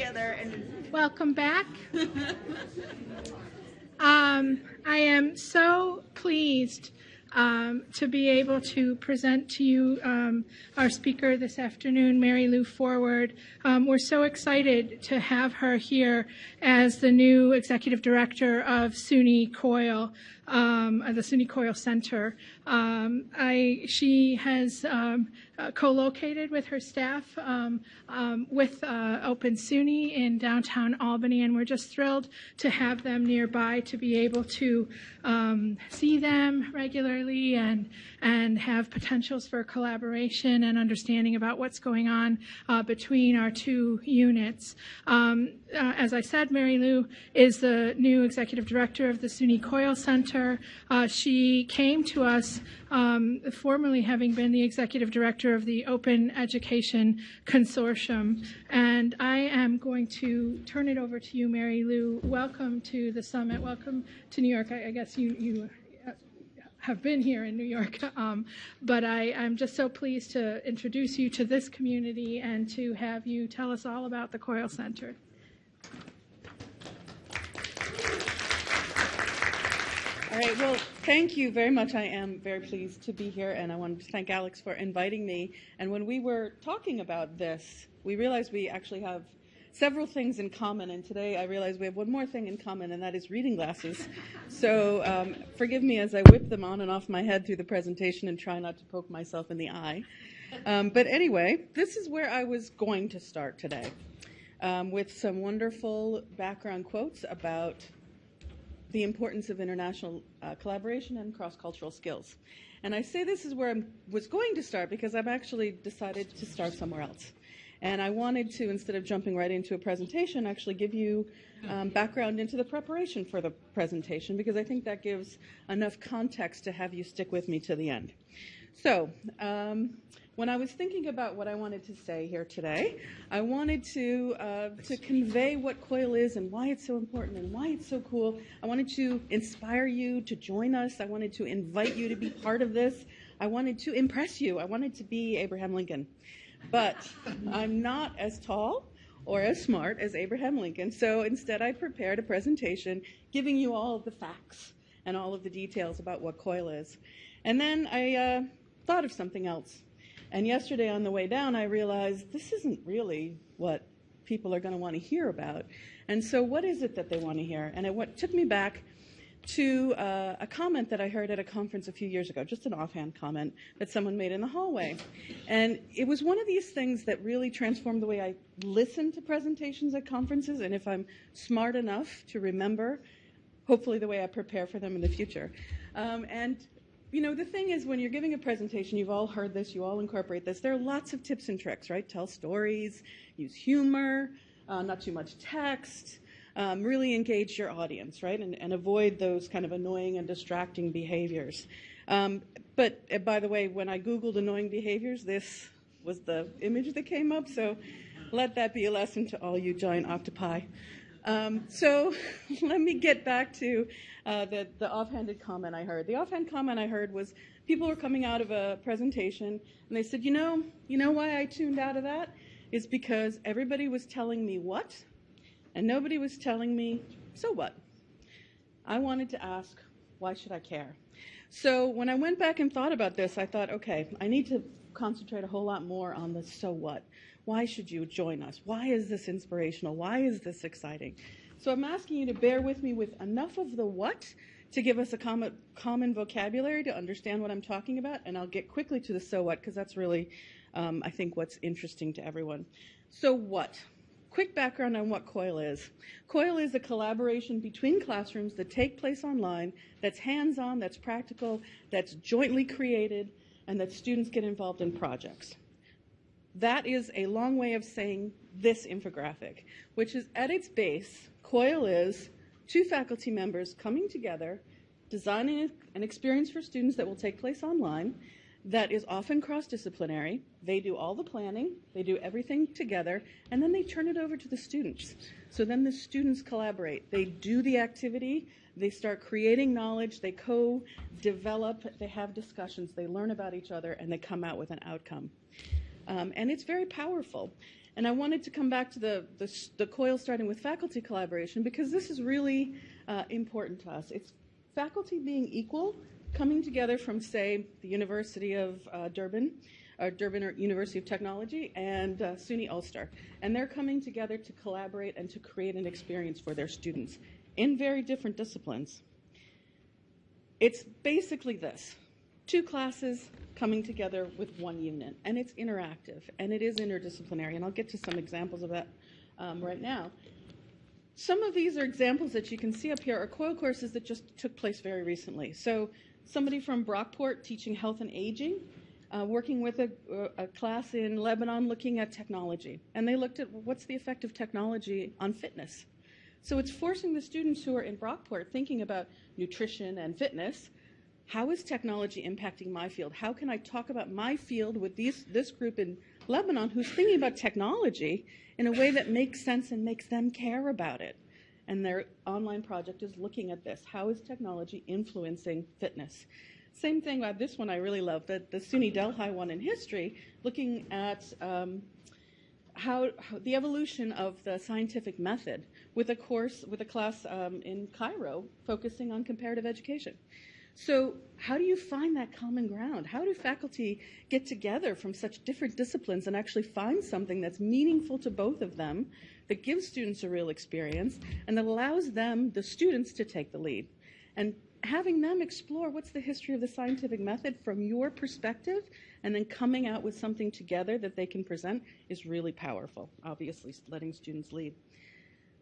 together and Welcome back. Um, I am so pleased um, to be able to present to you um, our speaker this afternoon, Mary Lou Forward. Um, we're so excited to have her here as the new executive director of SUNY COIL, um, uh, the SUNY COIL Center. Um, I, she has um, uh, co-located with her staff um, um, with uh, Open SUNY in downtown Albany, and we're just thrilled to have them nearby to be able to um, see them regularly and and have potentials for collaboration and understanding about what's going on uh, between our two units. Uh, as I said, Mary Lou is the new executive director of the SUNY Coil Center. Uh, she came to us um, formerly having been the executive director of the Open Education Consortium. And I am going to turn it over to you, Mary Lou. Welcome to the summit. Welcome to New York. I, I guess you, you uh, have been here in New York, um, but I, I'm just so pleased to introduce you to this community and to have you tell us all about the Coil Center. All right, well, thank you very much. I am very pleased to be here, and I want to thank Alex for inviting me. And when we were talking about this, we realized we actually have several things in common, and today I realize we have one more thing in common, and that is reading glasses. So um, forgive me as I whip them on and off my head through the presentation and try not to poke myself in the eye. Um, but anyway, this is where I was going to start today um, with some wonderful background quotes about the importance of international uh, collaboration and cross-cultural skills. And I say this is where I was going to start because I've actually decided to start somewhere else. And I wanted to, instead of jumping right into a presentation, actually give you um, background into the preparation for the presentation because I think that gives enough context to have you stick with me to the end. So, um, when I was thinking about what I wanted to say here today, I wanted to uh, to convey what COIL is and why it's so important and why it's so cool. I wanted to inspire you to join us. I wanted to invite you to be part of this. I wanted to impress you. I wanted to be Abraham Lincoln. But I'm not as tall or as smart as Abraham Lincoln. So instead, I prepared a presentation giving you all of the facts and all of the details about what COIL is. And then I uh, thought of something else. And yesterday on the way down, I realized this isn't really what people are going to want to hear about. And so, what is it that they want to hear? And it took me back to uh, a comment that I heard at a conference a few years ago, just an offhand comment that someone made in the hallway. And it was one of these things that really transformed the way I listen to presentations at conferences, and if I'm smart enough to remember, hopefully the way I prepare for them in the future. Um, and you know, the thing is, when you're giving a presentation, you've all heard this, you all incorporate this. There are lots of tips and tricks, right? Tell stories, use humor, uh, not too much text, um, really engage your audience, right? And, and, avoid those kind of annoying and distracting behaviors. Um, but uh, by the way, when I Googled annoying behaviors, this was the image that came up. So let that be a lesson to all you giant octopi. Um, so let me get back to uh, the, the offhanded comment I heard. The offhand comment I heard was people were coming out of a presentation and they said, you know, you know why I tuned out of that? Is because everybody was telling me what and nobody was telling me so what. I wanted to ask, why should I care? So when I went back and thought about this, I thought, okay, I need to concentrate a whole lot more on the so what. Why should you join us? Why is this inspirational? Why is this exciting? So I'm asking you to bear with me with enough of the what to give us a common, common vocabulary to understand what I'm talking about, and I'll get quickly to the so what because that's really, um, I think, what's interesting to everyone. So what? Quick background on what COIL is. COIL is a collaboration between classrooms that take place online, that's hands-on, that's practical, that's jointly created, and that students get involved in projects. That is a long way of saying this infographic, which is at its base, COIL is two faculty members coming together, designing an experience for students that will take place online that is often cross-disciplinary. They do all the planning, they do everything together, and then they turn it over to the students. So then the students collaborate. They do the activity, they start creating knowledge, they co-develop, they have discussions, they learn about each other, and they come out with an outcome. Um, and it's very powerful. And I wanted to come back to the, the, the COIL starting with faculty collaboration because this is really uh, important to us. It's faculty being equal, coming together from, say, the University of uh, Durban, or Durban University of Technology, and uh, SUNY Ulster. And they're coming together to collaborate and to create an experience for their students in very different disciplines. It's basically this two classes coming together with one unit, and it's interactive and it is interdisciplinary, and I'll get to some examples of that um, right now. Some of these are examples that you can see up here are COIL courses that just took place very recently. So somebody from Brockport teaching health and aging, uh, working with a, a, class in Lebanon looking at technology. And they looked at what's the effect of technology on fitness. So it's forcing the students who are in Brockport thinking about nutrition and fitness. How is technology impacting my field? How can I talk about my field with these, this group in Lebanon who's thinking about technology in a way that makes sense and makes them care about it? And their online project is looking at this. How is technology influencing fitness? Same thing about this one I really love, the, the SUNY Delhi one in history, looking at um, how, how, the evolution of the scientific method with a course, with a class um, in Cairo focusing on comparative education. So, how do you find that common ground? How do faculty get together from such different disciplines and actually find something that's meaningful to both of them, that gives students a real experience, and that allows them, the students, to take the lead? And having them explore what's the history of the scientific method from your perspective and then coming out with something together that they can present is really powerful, obviously, letting students lead.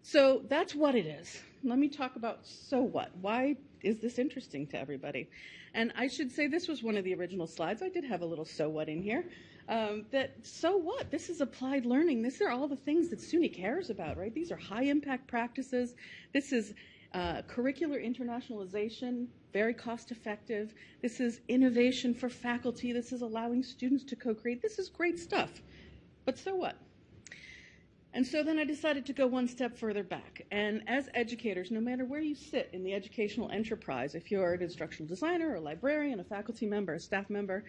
So that's what it is. Let me talk about so what. Why is this interesting to everybody? And I should say this was one of the original slides. I did have a little so what in here. Um, that so what? This is applied learning. These are all the things that SUNY cares about, right? These are high impact practices. This is uh, curricular internationalization, very cost effective. This is innovation for faculty. This is allowing students to co create. This is great stuff. But so what? And so then I decided to go one step further back. And as educators, no matter where you sit in the educational enterprise, if you're an instructional designer, a librarian, a faculty member, a staff member,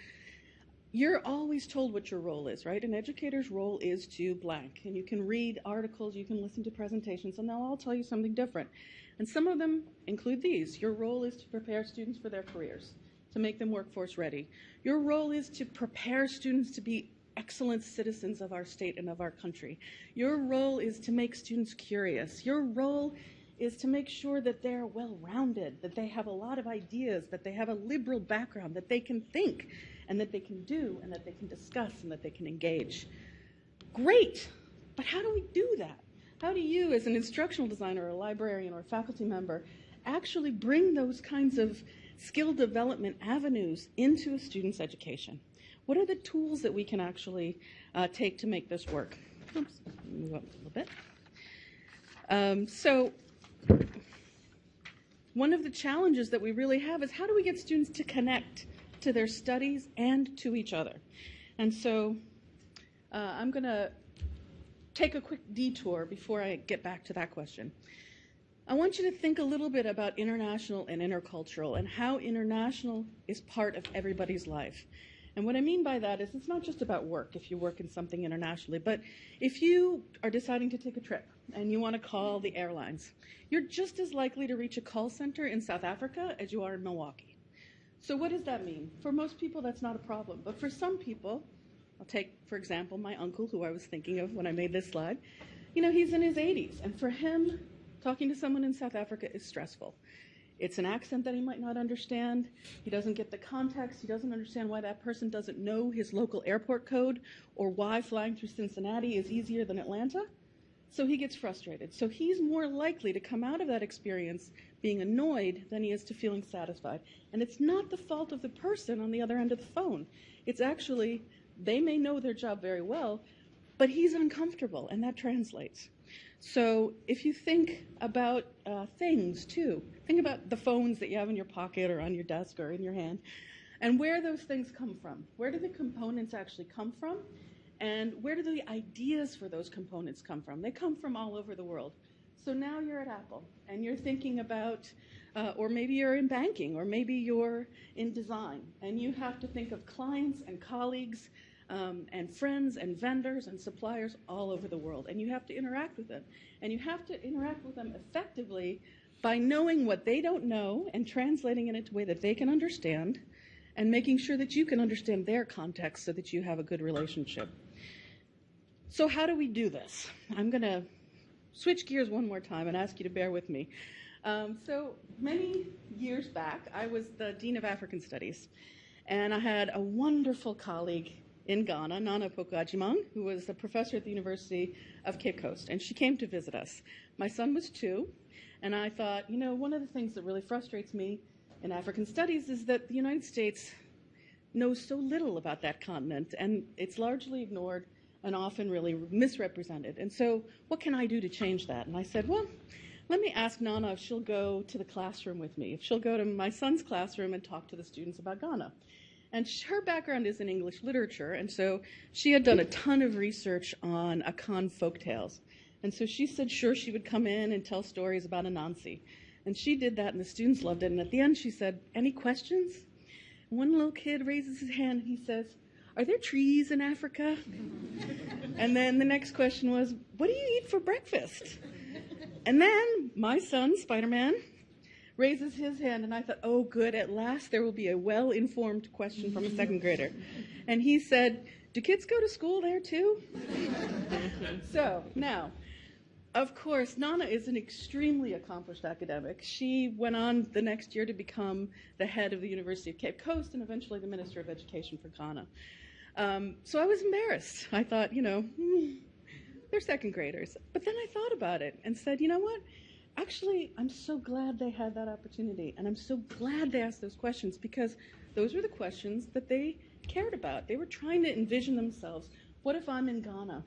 you're always told what your role is, right? An educator's role is to blank. And you can read articles, you can listen to presentations, and they'll all tell you something different. And some of them include these. Your role is to prepare students for their careers, to make them workforce ready. Your role is to prepare students to be excellent citizens of our state and of our country. Your role is to make students curious. Your role is to make sure that they're well rounded, that they have a lot of ideas, that they have a liberal background, that they can think, and that they can do, and that they can discuss, and that they can engage. Great! But how do we do that? How do you, as an instructional designer, or a librarian, or a faculty member, actually bring those kinds of skill development avenues into a student's education? What are the tools that we can actually uh, take to make this work? Oops, move up a little bit. Um, so, one of the challenges that we really have is how do we get students to connect to their studies and to each other? And so, uh, I'm going to take a quick detour before I get back to that question. I want you to think a little bit about international and intercultural and how international is part of everybody's life. And what I mean by that is it's not just about work if you work in something internationally, but if you are deciding to take a trip and you want to call the airlines, you're just as likely to reach a call center in South Africa as you are in Milwaukee. So what does that mean? For most people, that's not a problem. But for some people, I'll take, for example, my uncle, who I was thinking of when I made this slide. You know, he's in his 80s, and for him, talking to someone in South Africa is stressful. It's an accent that he might not understand. He doesn't get the context. He doesn't understand why that person doesn't know his local airport code or why flying through Cincinnati is easier than Atlanta. So he gets frustrated. So he's more likely to come out of that experience being annoyed than he is to feeling satisfied. And it's not the fault of the person on the other end of the phone. It's actually they may know their job very well, but he's uncomfortable, and that translates. So if you think about uh, things too, think about the phones that you have in your pocket or on your desk or in your hand, and where those things come from. Where do the components actually come from? And where do the ideas for those components come from? They come from all over the world. So now you're at Apple and you're thinking about, uh, or maybe you're in banking, or maybe you're in design, and you have to think of clients and colleagues um, and friends and vendors and suppliers all over the world. And you have to interact with them. And you have to interact with them effectively by knowing what they don't know and translating it into a way that they can understand and making sure that you can understand their context so that you have a good relationship. So, how do we do this? I'm going to switch gears one more time and ask you to bear with me. Um, so, many years back, I was the Dean of African Studies, and I had a wonderful colleague in Ghana, Nana Opoku-Agyemang, who was a professor at the University of Cape Coast, and she came to visit us. My son was two, and I thought, you know, one of the things that really frustrates me in African studies is that the United States knows so little about that continent, and it's largely ignored and often really misrepresented. And so, what can I do to change that? And I said, well, let me ask Nana if she'll go to the classroom with me, if she'll go to my son's classroom and talk to the students about Ghana. And her background is in English literature, and so she had done a ton of research on Akan folk tales. And so she said, sure, she would come in and tell stories about Anansi. And she did that, and the students loved it. And at the end, she said, Any questions? One little kid raises his hand and he says, Are there trees in Africa? and then the next question was, What do you eat for breakfast? And then my son, Spider Man, raises his hand, and I thought, Oh, good, at last there will be a well informed question from a second grader. And he said, Do kids go to school there too? so now, of course, Nana is an extremely accomplished academic. She went on the next year to become the head of the University of Cape Coast and eventually the Minister of Education for Ghana. Um, so I was embarrassed. I thought, you know, hmm, they're second graders. But then I thought about it and said, you know what? Actually, I'm so glad they had that opportunity. And I'm so glad they asked those questions because those were the questions that they cared about. They were trying to envision themselves. What if I'm in Ghana?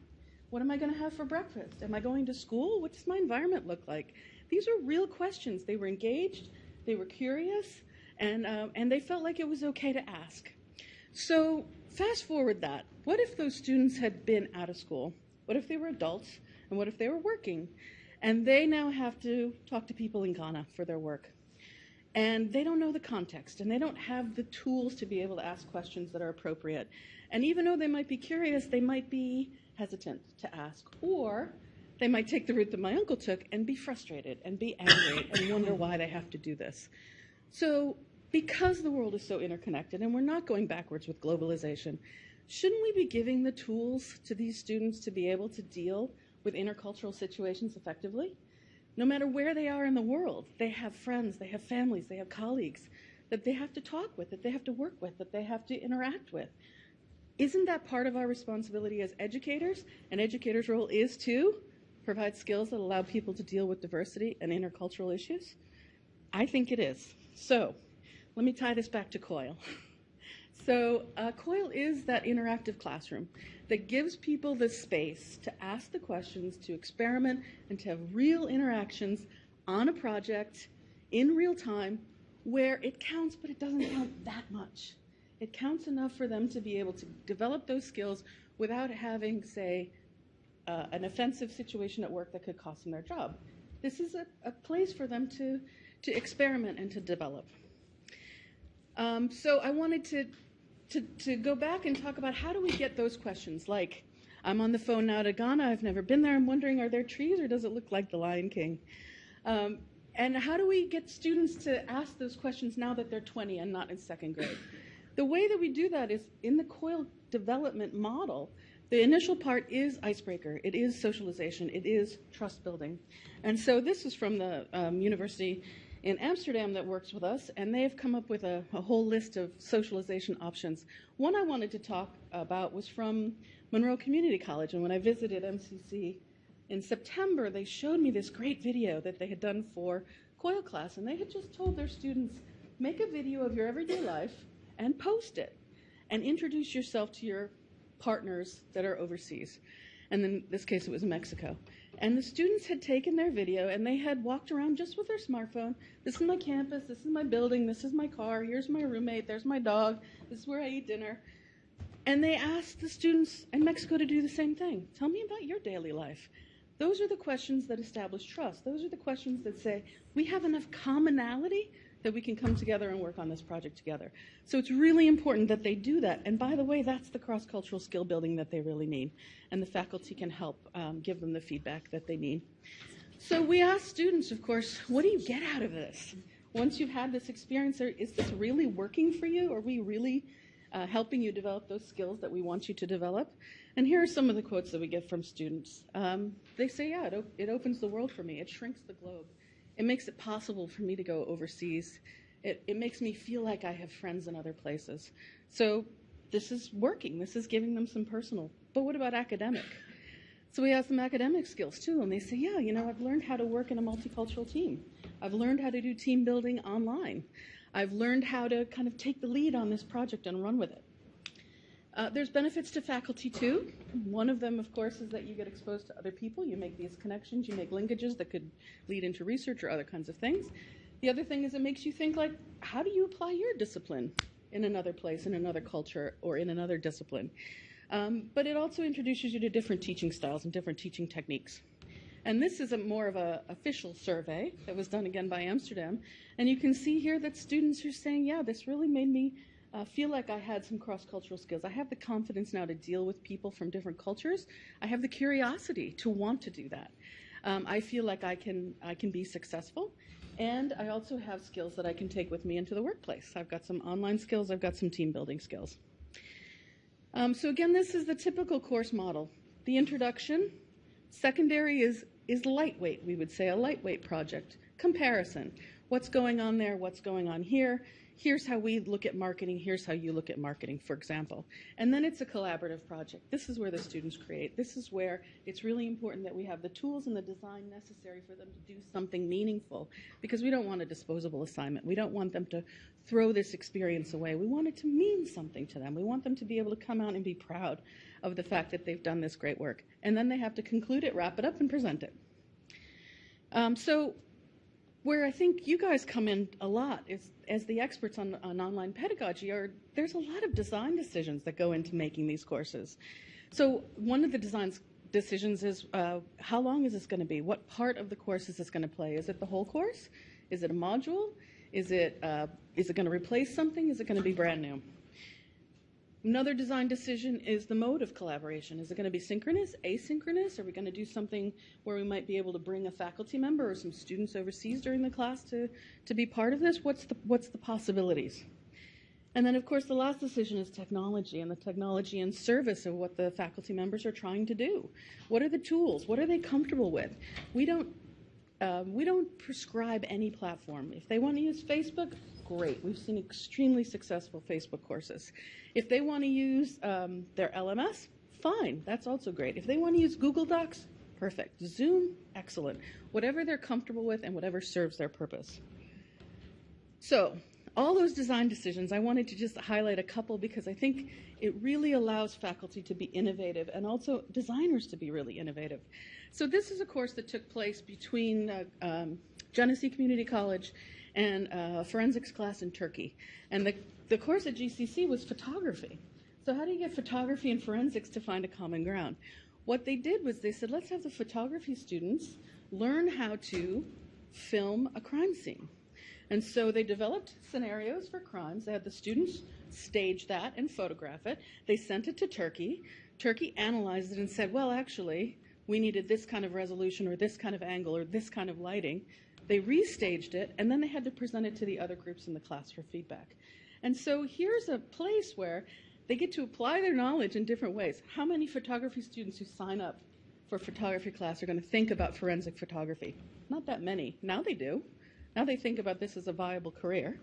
What am I going to have for breakfast? Am I going to school? What does my environment look like? These are real questions. They were engaged, they were curious, and, uh, and they felt like it was okay to ask. So, fast forward that. What if those students had been out of school? What if they were adults? And what if they were working? And they now have to talk to people in Ghana for their work. And they don't know the context, and they don't have the tools to be able to ask questions that are appropriate. And even though they might be curious, they might be hesitant to ask. Or they might take the route that my uncle took and be frustrated and be angry and wonder why they have to do this. So, because the world is so interconnected and we're not going backwards with globalization, shouldn't we be giving the tools to these students to be able to deal with intercultural situations effectively? No matter where they are in the world, they have friends, they have families, they have colleagues that they have to talk with, that they have to work with, that they have to interact with. Isn't that part of our responsibility as educators? An educator's role is to provide skills that allow people to deal with diversity and intercultural issues? I think it is. So, let me tie this back to COIL. So, uh, COIL is that interactive classroom that gives people the space to ask the questions, to experiment, and to have real interactions on a project in real time where it counts, but it doesn't count that much. It counts enough for them to be able to develop those skills without having, say, uh, an offensive situation at work that could cost them their job. This is a, a place for them to, to experiment and to develop. Um, so I wanted to, to, to go back and talk about how do we get those questions like, I'm on the phone now to Ghana, I've never been there, I'm wondering, are there trees or does it look like the Lion King? Um, and how do we get students to ask those questions now that they're 20 and not in second grade? The way that we do that is in the COIL development model, the initial part is icebreaker, it is socialization, it is trust building. And so this is from the um, university in Amsterdam that works with us, and they have come up with a, a, whole list of socialization options. One I wanted to talk about was from Monroe Community College, and when I visited MCC in September, they showed me this great video that they had done for COIL class, and they had just told their students, make a video of your everyday life and post it and introduce yourself to your partners that are overseas. And in this case, it was Mexico. And the students had taken their video and they had walked around just with their smartphone. This is my campus, this is my building, this is my car, here's my roommate, there's my dog, this is where I eat dinner. And they asked the students in Mexico to do the same thing. Tell me about your daily life. Those are the questions that establish trust. Those are the questions that say we have enough commonality that we can come together and work on this project together. So it's really important that they do that. And by the way, that's the cross-cultural skill building that they really need. And the faculty can help um, give them the feedback that they need. So we ask students, of course, what do you get out of this? Once you've had this experience, is this really working for you? Are we really uh, helping you develop those skills that we want you to develop? And here are some of the quotes that we get from students. Um, they say, yeah, it, op- it opens the world for me. It shrinks the globe. It makes it possible for me to go overseas. It, it makes me feel like I have friends in other places. So this is working. This is giving them some personal. But what about academic? So we ask them academic skills too, and they say, yeah, you know, I've learned how to work in a multicultural team. I've learned how to do team building online. I've learned how to kind of take the lead on this project and run with it. Uh, there's benefits to faculty too. One of them, of course, is that you get exposed to other people. You make these connections. You make linkages that could lead into research or other kinds of things. The other thing is it makes you think like, how do you apply your discipline in another place, in another culture, or in another discipline? Um, but it also introduces you to different teaching styles and different teaching techniques. And this is a more of an official survey that was done again by Amsterdam. And you can see here that students are saying, yeah, this really made me uh, feel like I had some cross cultural skills. I have the confidence now to deal with people from different cultures. I have the curiosity to want to do that. Um, I feel like I can, I can be successful. And I also have skills that I can take with me into the workplace. I've got some online skills, I've got some team building skills. Um, so, again, this is the typical course model. The introduction, secondary is, is lightweight, we would say, a lightweight project. Comparison what's going on there, what's going on here here's how we look at marketing, here's how you look at marketing, for example. And then it's a collaborative project. This is where the students create. This is where it's really important that we have the tools and the design necessary for them to do something meaningful because we don't want a disposable assignment. We don't want them to throw this experience away. We want it to mean something to them. We want them to be able to come out and be proud of the fact that they've done this great work. And then they have to conclude it, wrap it up, and present it. Um, so where I think you guys come in a lot is as the experts on, on online pedagogy are there's a lot of design decisions that go into making these courses. So one of the design decisions is uh, how long is this going to be? What part of the course is this going to play? Is it the whole course? Is it a module? Is it uh, is it going to replace something? Is it going to be brand new? Another design decision is the mode of collaboration. Is it going to be synchronous, asynchronous? Are we going to do something where we might be able to bring a faculty member or some students overseas during the class to, to be part of this? What's the, what's the possibilities? And then, of course, the last decision is technology and the technology in service of what the faculty members are trying to do. What are the tools? What are they comfortable with? We don't um, we don't prescribe any platform. If they want to use Facebook, great. We've seen extremely successful Facebook courses. If they want to use um, their LMS, fine. That's also great. If they want to use Google Docs, perfect. Zoom, excellent. Whatever they're comfortable with and whatever serves their purpose. So, all those design decisions, I wanted to just highlight a couple because I think it really allows faculty to be innovative and also designers to be really innovative. So this is a course that took place between uh, um, Genesee Community College and a forensics class in Turkey. And the, the course at GCC was photography. So how do you get photography and forensics to find a common ground? What they did was they said, let's have the photography students learn how to film a crime scene. And so they developed scenarios for crimes. They had the students stage that and photograph it. They sent it to Turkey. Turkey analyzed it and said, well, actually, we needed this kind of resolution or this kind of angle or this kind of lighting. They restaged it, and then they had to present it to the other groups in the class for feedback. And so here's a place where they get to apply their knowledge in different ways. How many photography students who sign up for photography class are going to think about forensic photography? Not that many. Now they do. Now they think about this as a viable career.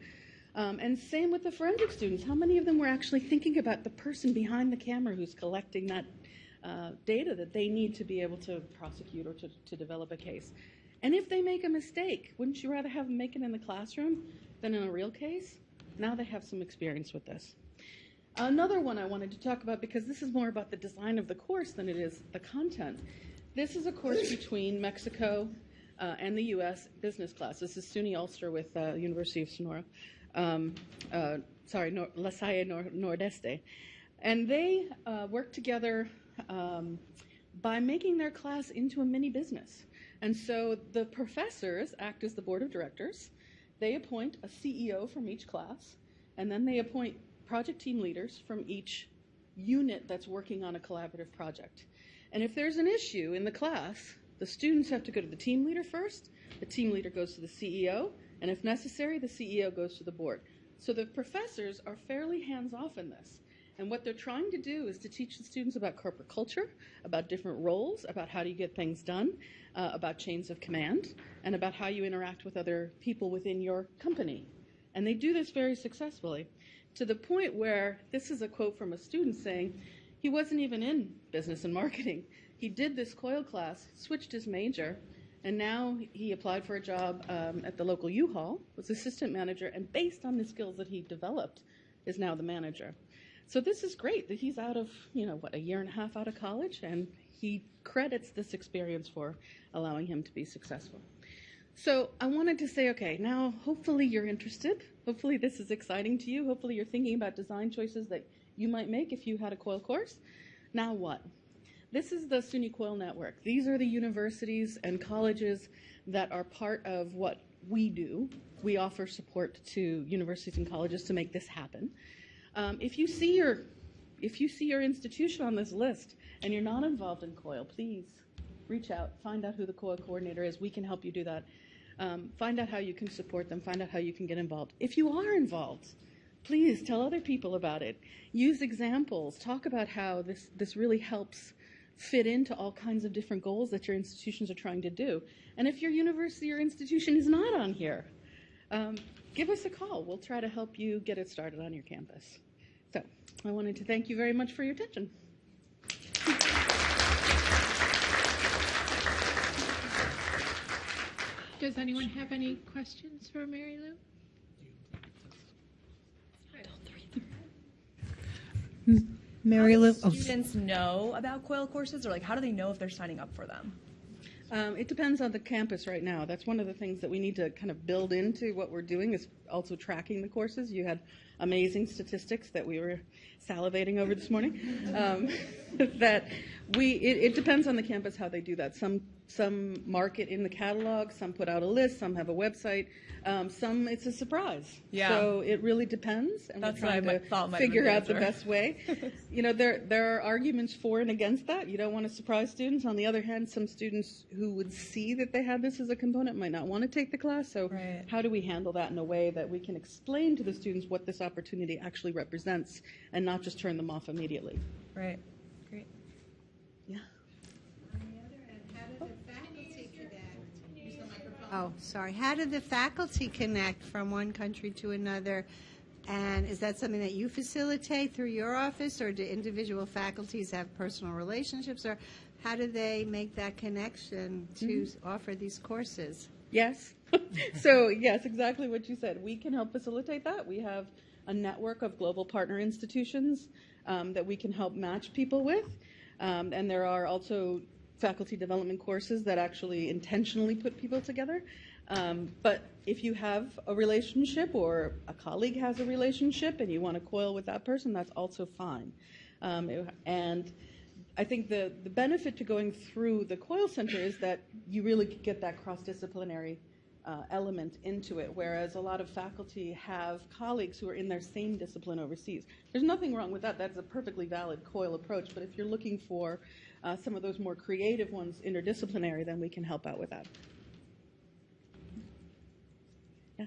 Um, and same with the forensic students. How many of them were actually thinking about the person behind the camera who's collecting that uh, data that they need to be able to prosecute or to, to develop a case? And if they make a mistake, wouldn't you rather have them make it in the classroom than in a real case? Now they have some experience with this. Another one I wanted to talk about because this is more about the design of the course than it is the content. This is a course between Mexico uh, and the U.S. business class. This is SUNY Ulster with uh, University of Sonora. Um, uh, sorry, Nor- La Salle Nor- Nordeste. And they uh, work together um, by making their class into a mini business. And so the professors act as the board of directors, they appoint a CEO from each class, and then they appoint project team leaders from each unit that's working on a collaborative project. And if there's an issue in the class, the students have to go to the team leader first, the team leader goes to the CEO, and if necessary, the CEO goes to the board. So the professors are fairly hands off in this. And what they're trying to do is to teach the students about corporate culture, about different roles, about how do you get things done, uh, about chains of command, and about how you interact with other people within your company. And they do this very successfully to the point where this is a quote from a student saying, he wasn't even in business and marketing. He did this COIL class, switched his major, and now he applied for a job um, at the local U-Haul, was assistant manager, and based on the skills that he developed, is now the manager. So this is great that he's out of, you know, what, a year and a half out of college, and he credits this experience for allowing him to be successful. So I wanted to say, okay, now hopefully you're interested. Hopefully this is exciting to you. Hopefully you're thinking about design choices that you might make if you had a COIL course. Now what? This is the SUNY COIL network. These are the universities and colleges that are part of what we do. We offer support to universities and colleges to make this happen. Um, if you see your if you see your institution on this list and you're not involved in COIL, please reach out, find out who the COIL coordinator is. We can help you do that. Um, find out how you can support them, find out how you can get involved. If you are involved, please tell other people about it. Use examples. Talk about how this, this really helps fit into all kinds of different goals that your institutions are trying to do. And if your university or institution is not on here, um, give us a call. We'll try to help you get it started on your campus. So I wanted to thank you very much for your attention. Does anyone have any questions for Mary Lou? Mary Lou, do oh, students know about COIL courses, or like how do they know if they're signing up for them? Um, it depends on the campus right now. That's one of the things that we need to kind of build into what we're doing is also tracking the courses. You had amazing statistics that we were salivating over this morning. Um, that we it, it depends on the campus how they do that. Some some market in the catalog, some put out a list, some have a website, um, some it's a surprise. Yeah. So it really depends, and That's we're trying to figure out the best way. you know, there there are arguments for and against that. You don't want to surprise students. On the other hand, some students who would see that they had this as a component might not want to take the class. So Right. how do we handle that in a way that we can explain to the students what this opportunity actually represents and not just turn them off immediately? Right. Great. Yeah. oh, sorry. How do the faculty connect from one country to another? And is that something that you facilitate through your office, or do individual faculties have personal relationships, or how do they make that connection to mm-hmm. offer these courses? Yes. so, yes, exactly what you said. We can help facilitate that. We have a network of global partner institutions um, that we can help match people with. Um, and there are also faculty development courses that actually intentionally put people together. Um, but if you have a relationship or a colleague has a relationship and you want to coil with that person, that's also fine. Um, it- and I think the, the benefit to going through the COIL Center is that you really get that cross-disciplinary uh, element into it, whereas a lot of faculty have colleagues who are in their same discipline overseas. There's nothing wrong with that. That's a perfectly valid COIL approach. But if you're looking for uh, some of those more creative ones, interdisciplinary, then we can help out with that. Yeah.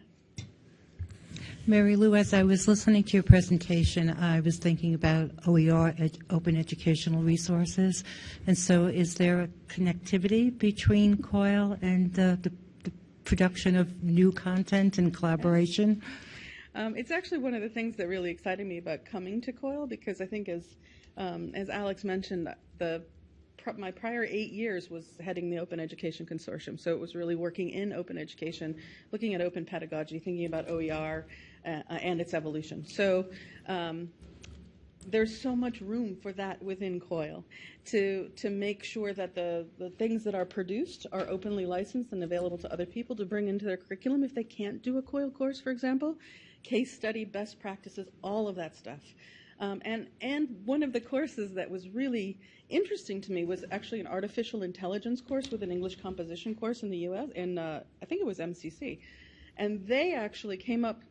Mary Lou, as I was listening to your presentation, I was thinking about OER, ed- Open Educational Resources. And so is there a connectivity between COIL and uh, the, the production of new content and collaboration? Um, it's actually one of the things that really excited me about coming to COIL because I think, as um, as Alex mentioned, the my prior eight years was heading the Open Education Consortium, so it was really working in open education, looking at open pedagogy, thinking about OER uh, and its evolution. So. Um, there's so much room for that within COIL to to make sure that the, the things that are produced are openly licensed and available to other people to bring into their curriculum if they can't do a COIL course, for example, case study, best practices, all of that stuff. Um, and and one of the courses that was really interesting to me was actually an artificial intelligence course with an English composition course in the U.S. in uh, I think it was MCC. And they actually came up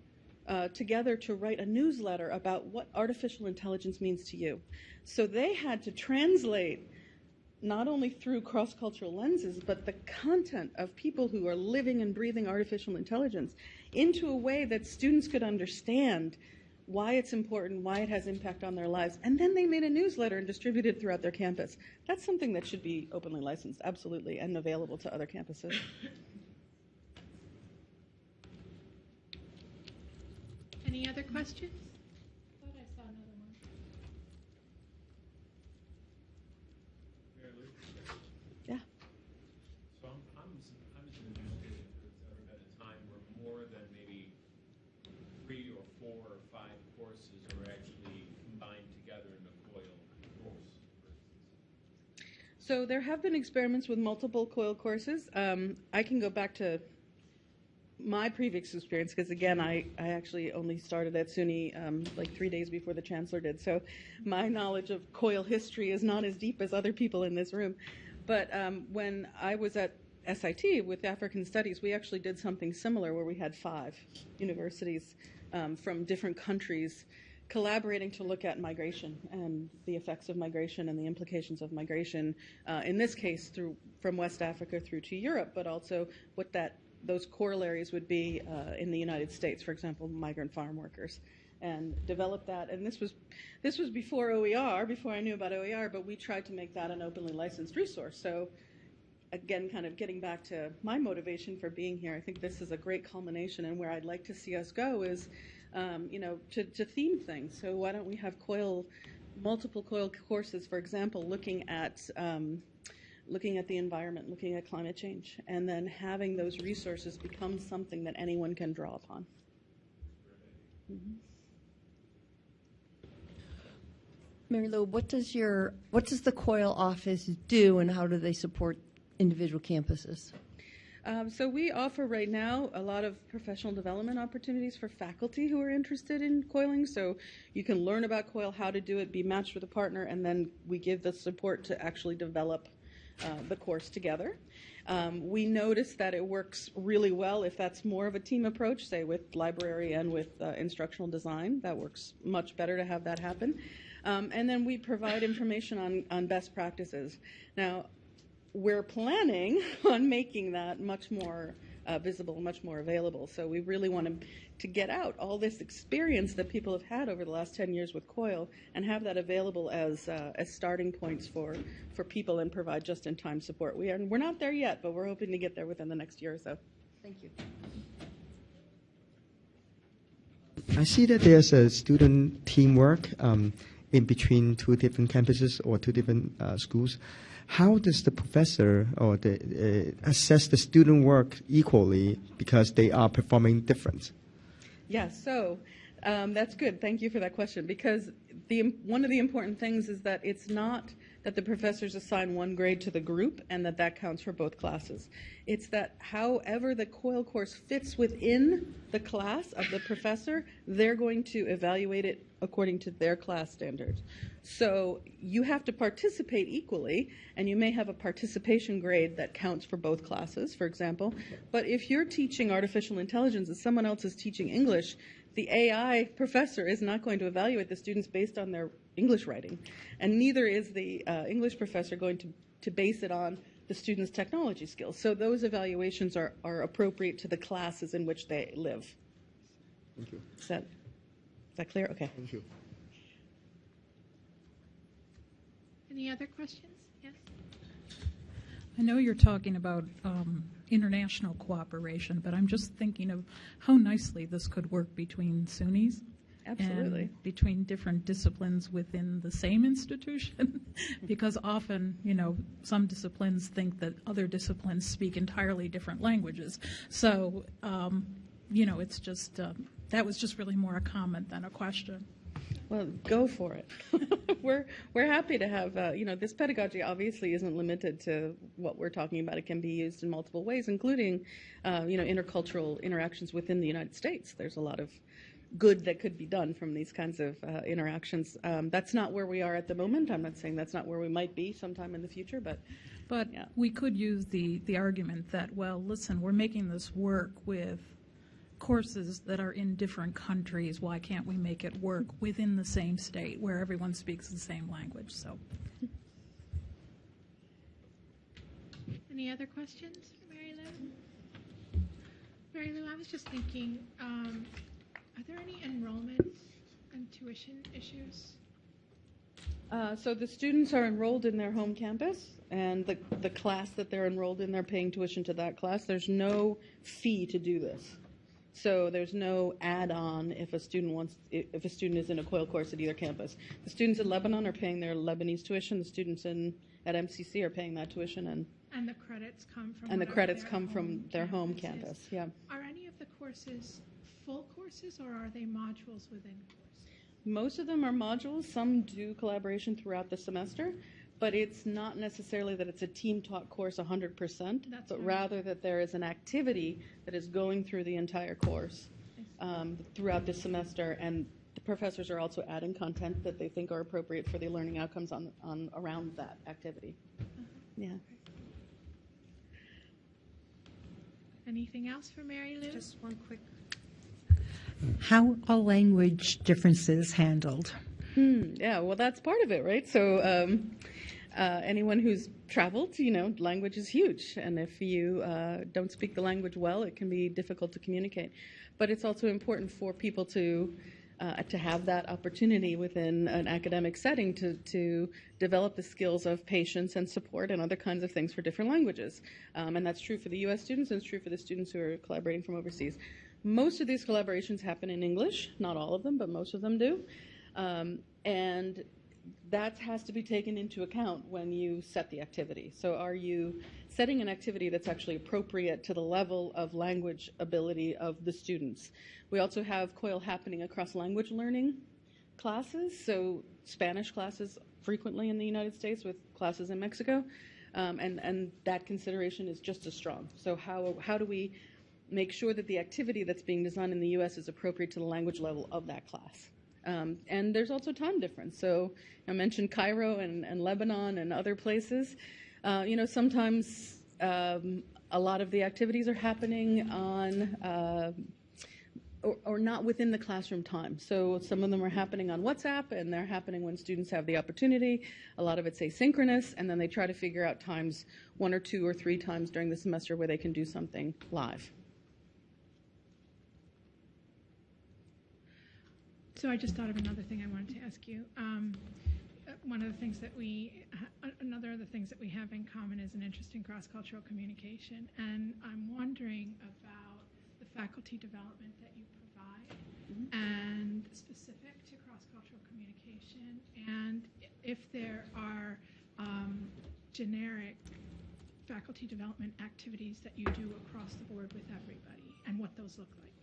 uh, together to write a newsletter about what artificial intelligence means to you. So they had to translate not only through cross cultural lenses, but the content of people who are living and breathing artificial intelligence into a way that students could understand why it's important, why it has impact on their lives. And then they made a newsletter and distributed throughout their campus. That's something that should be openly licensed, absolutely, and available to other campuses. Any other questions? Thought I saw another one. Yeah. So I'm, I'm, s- I'm just interested if there's ever been a time where more than maybe three or four or five courses are actually combined together in a COIL course. So there have been experiments with multiple coil courses. Um, I can go back to my previous experience because again, I, I actually only started at SUNY um, like three days before the chancellor did. So my knowledge of coil history is not as deep as other people in this room. But um, when I was at SIT with African Studies, we actually did something similar where we had five universities um, from different countries collaborating to look at migration and the effects of migration and the implications of migration. Uh, in this case, through from West Africa through to Europe, but also what that those corollaries would be uh, in the United States, for example, migrant farm workers, and develop that. And this was this was before OER, before I knew about OER, but we tried to make that an openly licensed resource. So again, kind of getting back to my motivation for being here, I think this is a great culmination, and where I'd like to see us go is, um, you know, to, to theme things. So why don't we have COIL, multiple COIL courses, for example, looking at um, looking at the environment, looking at climate change, and then having those resources become something that anyone can draw upon. Mary Lou, what does your what does the COIL office do, and how do they support individual campuses? Um, so we offer right now a lot of professional development opportunities for faculty who are interested in coiling. So you can learn about coil, how to do it, be matched with a partner, and then we give the support to actually develop uh, the course together. Um, we notice that it works really well if that's more of a team approach, say with library and with uh, instructional design. That works much better to have that happen. Um, and then we provide information on, on best practices. Now, we're planning on making that much more uh, visible, much more available. So we really want to, to get out all this experience that people have had over the last 10 years with COIL and have that available as, uh, as starting points for, for people and provide just-in-time support. We are, we're not there yet, but we're hoping to get there within the next year or so. Thank you. I see that there's a student teamwork um, in between two different campuses or two different uh, schools. How does the professor or the uh, assess the student work equally because they are performing different? Yes, so um, that's good. Thank you for that question because the one of the important things is that it's not that the professors assign one grade to the group and that that counts for both classes. It's that however the COIL course fits within the class of the professor, they're going to evaluate it according to their class standards. So you have to participate equally, and you may have a participation grade that counts for both classes, for example. But if you're teaching artificial intelligence and someone else is teaching English, the AI professor is not going to evaluate the students based on their English writing, and neither is the uh, English professor going to, to base it on the students' technology skills. So those evaluations are, are appropriate to the classes in which they live. Thank you. Is that, is that clear? Okay. Thank you. Any other questions? Yes? I know you're talking about um, international cooperation, but I'm just thinking of how nicely this could work between SUNYs. Absolutely. And between different disciplines within the same institution. because often, you know, some disciplines think that other disciplines speak entirely different languages. So, um, you know, it's just, um, that was just really more a comment than a question. Well, go for it. we're we're happy to have uh, you know this pedagogy obviously isn't limited to what we're talking about. It can be used in multiple ways, including uh, you know intercultural interactions within the United States. There's a lot of good that could be done from these kinds of uh, interactions. Um, that's not where we are at the moment. I'm not saying that's not where we might be sometime in the future, but But Yeah. we could use the, the argument that, well, listen, we're making this work with courses that are in different countries. Why can't we make it work within the same state where everyone speaks the same language? So, Any other questions for Mary Lou? Mary Lou, I was just thinking, um, are there any enrollment and tuition issues? Uh, so the students are enrolled in their home campus, and the, the class that they're enrolled in, they're paying tuition to that class. There's no fee to do this. So there's no add-on if a student wants, if a student is in a COIL course at either campus. The students in Lebanon are paying their Lebanese tuition. The students in at MCC are paying that tuition, and And the credits come from and the credits their come from home their home campus campus. Yeah. Are any of the courses full courses or are they modules within courses? Most of them are modules. Some do collaboration throughout the semester, but it's not necessarily that it's a team taught course 100%, That's but right. rather that there is an activity that is going through the entire course um, throughout the semester, and the professors are also adding content that they think are appropriate for the learning outcomes on, on around that activity. Yeah. Anything else for Mary Lou? Just one quick. How are language differences handled? Hmm, yeah, well, that's part of it, right? So, um, uh, anyone who's traveled, you know, language is huge. And if you uh, don't speak the language well, it can be difficult to communicate. But it's also important for people to. Uh, to have that opportunity within an academic setting to, to develop the skills of patience and support and other kinds of things for different languages. Um, and that's true for the US students and it's true for the students who are collaborating from overseas. Most of these collaborations happen in English, not all of them, but most of them do. Um, and that has to be taken into account when you set the activity. So, are you setting an activity that's actually appropriate to the level of language ability of the students? We also have COIL happening across language learning classes, so Spanish classes frequently in the United States with classes in Mexico, um, and, and that consideration is just as strong. So, how, how do we make sure that the activity that's being designed in the U.S. is appropriate to the language level of that class? Um, and there's also time difference. So I mentioned Cairo and, and Lebanon and other places. Uh, you know, sometimes um, a lot of the activities are happening on. Uh, or, or not within the classroom time. So some of them are happening on WhatsApp and they're happening when students have the opportunity. A lot of it's asynchronous, and then they try to figure out times, one or two or three times during the semester, where they can do something live. So I just thought of another thing I wanted to ask you. Um, uh, one of the things that we, uh, another of the things that we have in common is an interest in cross-cultural communication, and I'm wondering about the faculty development that you provide, and specific to cross-cultural communication, and if there are um, generic faculty development activities that you do across the board with everybody, and what those look like.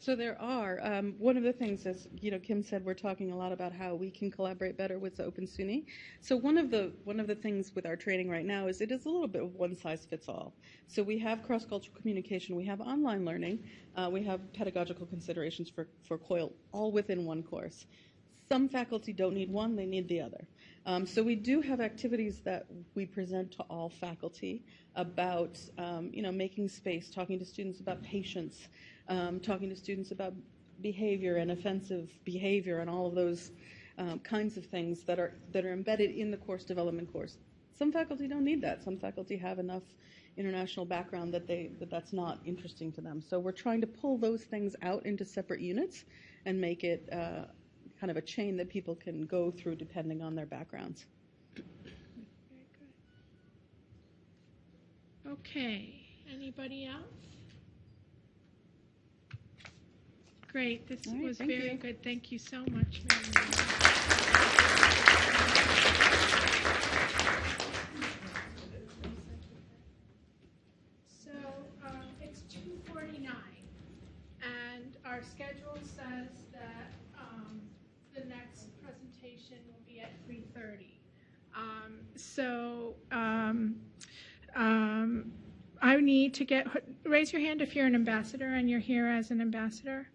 So there are. Um, one of the things, as you know, Kim said, we're talking a lot about how we can collaborate better with the Open SUNY. So one of the one of the things with our training right now is it is a little bit of one size fits all. So we have cross cultural communication, we have online learning, uh, we have pedagogical considerations for for COIL, all within one course. Some faculty don't need one; they need the other. Um, so we do have activities that we present to all faculty about, um, you know, making space, talking to students about patience, um, talking to students about behavior and offensive behavior and all of those um, kinds of things that are that are embedded in the course development course. Some faculty don't need that. Some faculty have enough international background that they that that's not interesting to them. So we're trying to pull those things out into separate units and make it uh, kind of a chain that people can go through depending on their backgrounds. Very good. Okay, anybody else? Great, this right, was very you. good. Thank you so much, Mary Lou. So, um, it's two forty-nine, and our schedule says that, um, the next presentation will be at three thirty. Um, so, um, um, I need to get, raise your hand if you're an ambassador and you're here as an ambassador.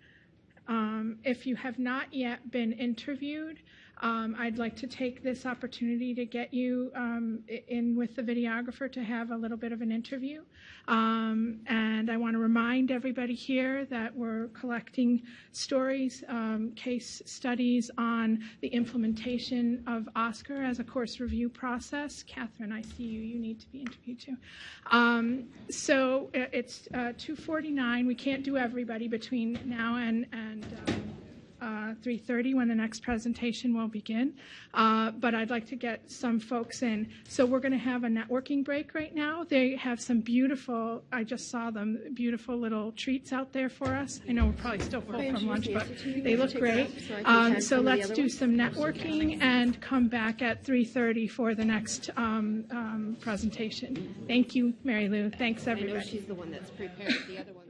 Um, if you have not yet been interviewed, um, I'd like to take this opportunity to get you um, in with the videographer to have a little bit of an interview. Um, and I want to remind everybody here that we're collecting stories, um, case studies on the implementation of OSCQR as a course review process. Catherine, I see you. You need to be interviewed too. Um, so it's uh, 2:49. We can't do everybody between now and and. Uh, 3.30 when the next presentation will begin. Uh, but I'd like to get some folks in. So we're going to have a networking break right now. They have some beautiful, I just saw them, beautiful little treats out there for us. I know we're probably still full from lunch, but they look great. Um, so let's do some networking and come back at 3.30 for the next um, um, presentation. Thank you, Mary Lou. Thanks, I know everybody. she's the one that's prepared. The other ones